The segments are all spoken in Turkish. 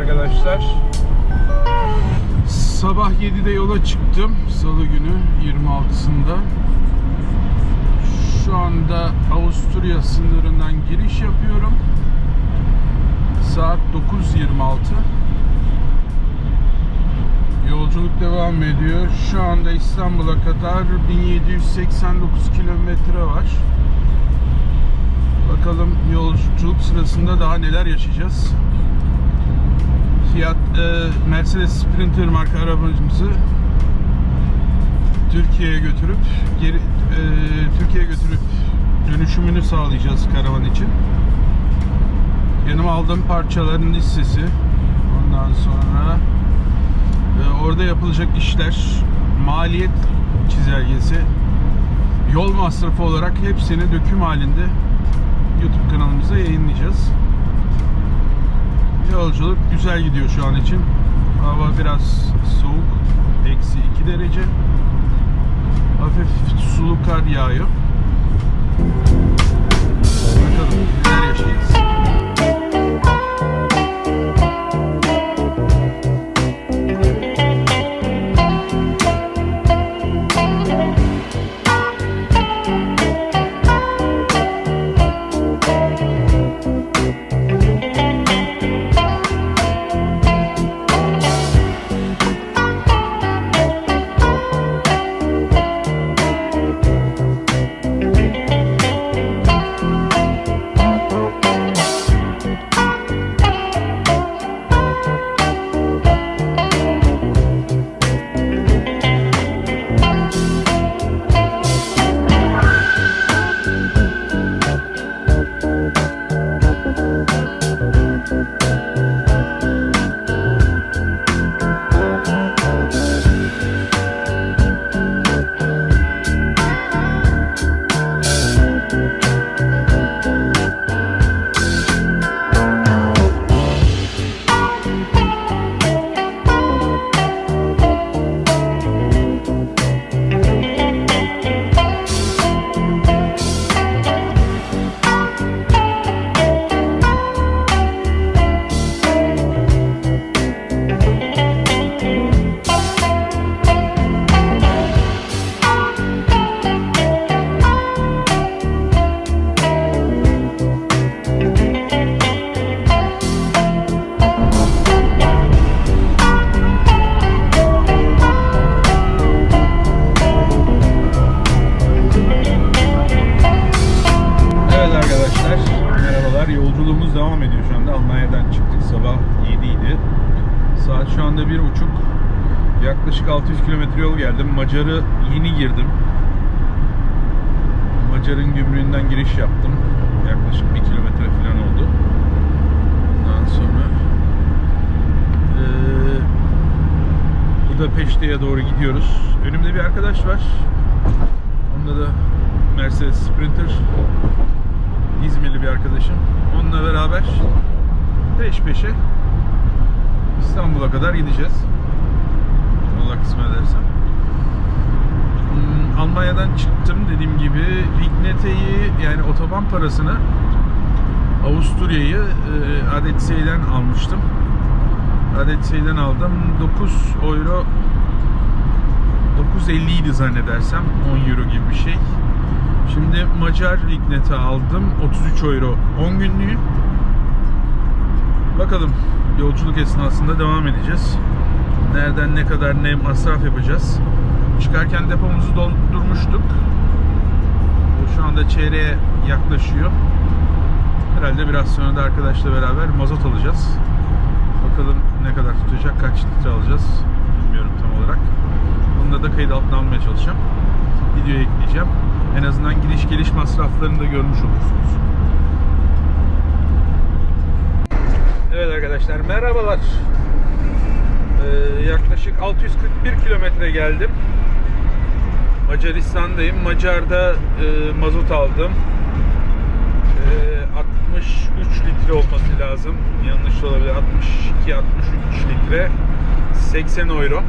arkadaşlar. Sabah 7'de yola çıktım. Salı günü 26'sında. Şu anda Avusturya sınırından giriş yapıyorum. Saat 9.26. Yolculuk devam ediyor. Şu anda İstanbul'a kadar 1789 kilometre var. Bakalım yolculuk sırasında daha neler yaşayacağız. Fiat e, Mercedes Sprinter marka arabamızı Türkiye'ye götürüp geri e, Türkiye'ye götürüp dönüşümünü sağlayacağız karavan için. Yanıma aldığım parçaların listesi. Ondan sonra e, orada yapılacak işler, maliyet çizelgesi, yol masrafı olarak hepsini döküm halinde YouTube kanalımıza yayınlayacağız. Yolculuk güzel gidiyor şu an için. Hava biraz soğuk. Eksi 2 derece. Hafif sulu kar yağıyor. Bakalım neler yaşayacağız. 600 kilometre yol geldim. Macar'ı yeni girdim. Macar'ın gümrüğünden giriş yaptım. Yaklaşık 1 kilometre falan oldu. Ondan sonra eee Budapeşte'ye doğru gidiyoruz. Önümde bir arkadaş var. Onda da Mercedes Sprinter. İzmirli bir arkadaşım. Onunla beraber peş peşe İstanbul'a kadar gideceğiz. Kısmet ederse. Hmm, Almanya'dan çıktım dediğim gibi Rignete'yi yani otoban parasını Avusturya'yı e, almıştım. Adetsey'den aldım. 9 euro 9.50 idi zannedersem 10 euro gibi bir şey. Şimdi Macar Lignet'i aldım. 33 euro 10 günlüğü. Bakalım yolculuk esnasında devam edeceğiz. Nereden ne kadar ne masraf yapacağız. Çıkarken depomuzu doldurmuştuk. Şu anda çeyreğe yaklaşıyor. Herhalde biraz sonra da arkadaşla beraber mazot alacağız. Bakalım ne kadar tutacak, kaç litre alacağız bilmiyorum tam olarak. Bunu da kayıt altına almaya çalışacağım. Videoya ekleyeceğim. En azından gidiş geliş masraflarını da görmüş olursunuz. Evet arkadaşlar merhabalar. Ee, yaklaşık 641 kilometre geldim. Macaristan'dayım. Macar'da e, mazot aldım. E, 63 litre olması lazım. Yanlış olabilir. 62 63 litre. 80 euro.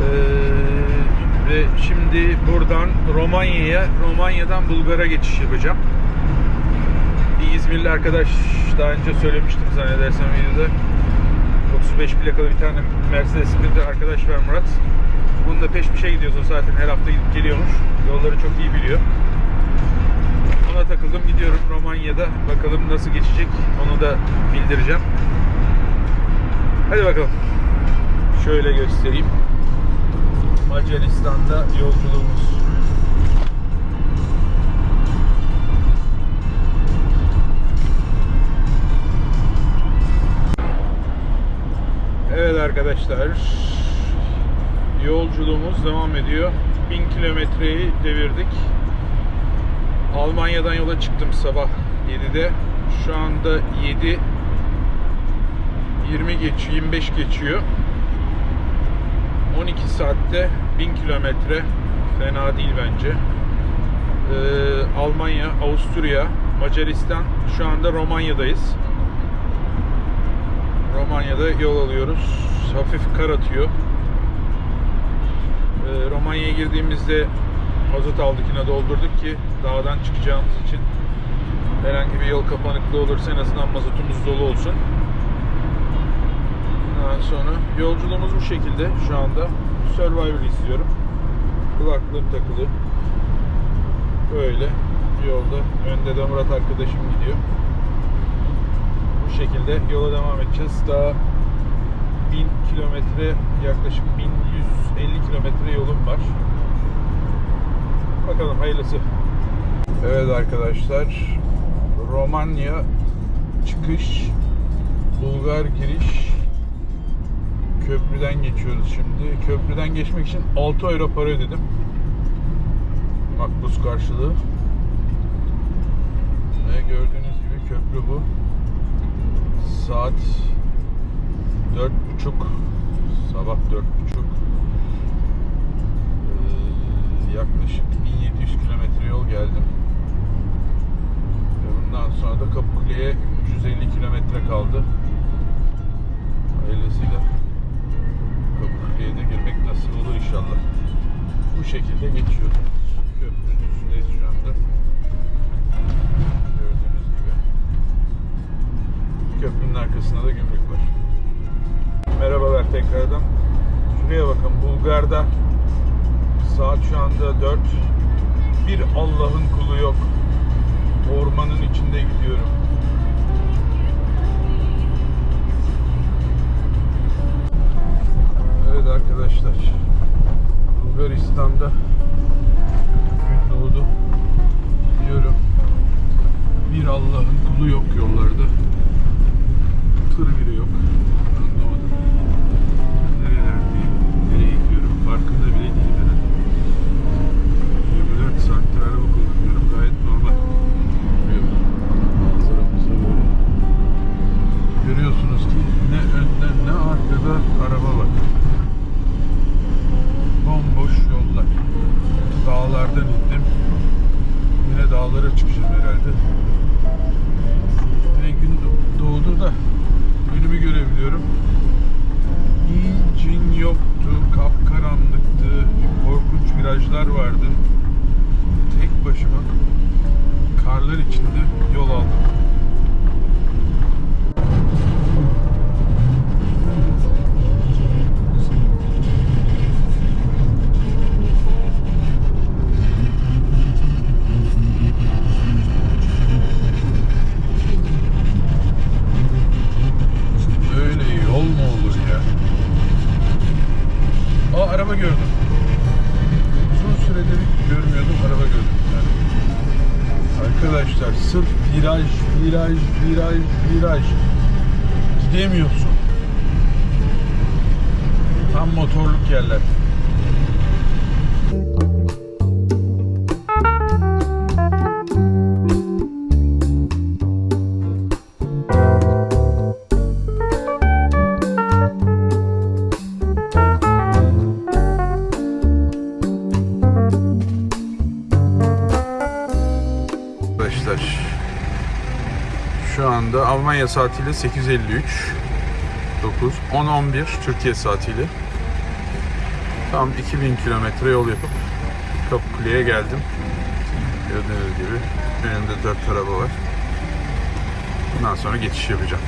Ee, ve şimdi buradan Romanya'ya, Romanya'dan Bulgar'a geçiş yapacağım. Bir İzmirli arkadaş daha önce söylemiştim zannedersem videoda. 35 plakalı bir tane Mercedes Sprinter arkadaş var Murat. Bununla peş peşe gidiyoruz o zaten her hafta gidip geliyormuş. Yolları çok iyi biliyor. Ona takıldım gidiyorum Romanya'da. Bakalım nasıl geçecek onu da bildireceğim. Hadi bakalım. Şöyle göstereyim. Macaristan'da yolculuğumuz. Evet arkadaşlar. Yolculuğumuz devam ediyor. 1000 kilometreyi devirdik. Almanya'dan yola çıktım sabah 7'de. Şu anda 7 20 geçiyor, 25 geçiyor. 12 saatte 1000 kilometre fena değil bence. Ee, Almanya, Avusturya, Macaristan, şu anda Romanya'dayız. Romanya'da yol alıyoruz. Hafif kar atıyor. Ee, Romanya'ya girdiğimizde mazot aldık yine doldurduk ki dağdan çıkacağımız için herhangi bir yol kapanıklığı olursa en azından mazotumuz dolu olsun. Daha sonra yolculuğumuz bu şekilde şu anda. Survivor izliyorum. Kulaklığım takılı. Böyle yolda. Önde de Murat arkadaşım gidiyor. Şekilde yola devam edeceğiz. Daha 1000 kilometre yaklaşık 1150 kilometre yolum var. Bakalım hayırlısı. Evet arkadaşlar. Romanya çıkış Bulgar giriş köprüden geçiyoruz şimdi. Köprüden geçmek için 6 euro para ödedim. Makbuz karşılığı. Ve gördüğünüz gibi köprü bu. Saat 4.30 sabah 4.30 ee, yaklaşık 1700 kilometre yol geldim. Ve bundan sonra da Kapıkule'ye 350 kilometre kaldı. Ailesiyle Kapıkule'ye de girmek nasip olur inşallah. Bu şekilde geçiyoruz. Köprünün tekrardan. Şuraya bakın Bulgar'da saat şu anda 4. Bir Allah'ın kulu yok. Ormanın içinde gidiyorum. Araba gördüm. Uzun süredir görmüyordum araba gördüm yani. Arkadaşlar sırf viraj, viraj, viraj, viraj gidemiyorsun. Tam motorluk yerler. Arkadaşlar Almanya saatiyle 8.53 9 10.11 Türkiye saatiyle tam 2000 kilometre yol yapıp Kapıkule'ye geldim. Gördüğünüz gibi önümde 4 araba var. Bundan sonra geçiş yapacağım.